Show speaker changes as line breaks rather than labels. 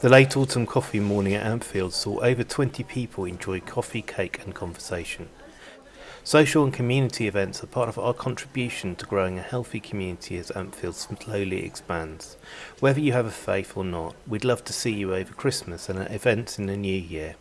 The late autumn coffee morning at Ampfield saw over 20 people enjoy coffee, cake and conversation. Social and community events are part of our contribution to growing a healthy community as Ampfield slowly expands. Whether you have a faith or not, we'd love to see you over Christmas and at events in the new year.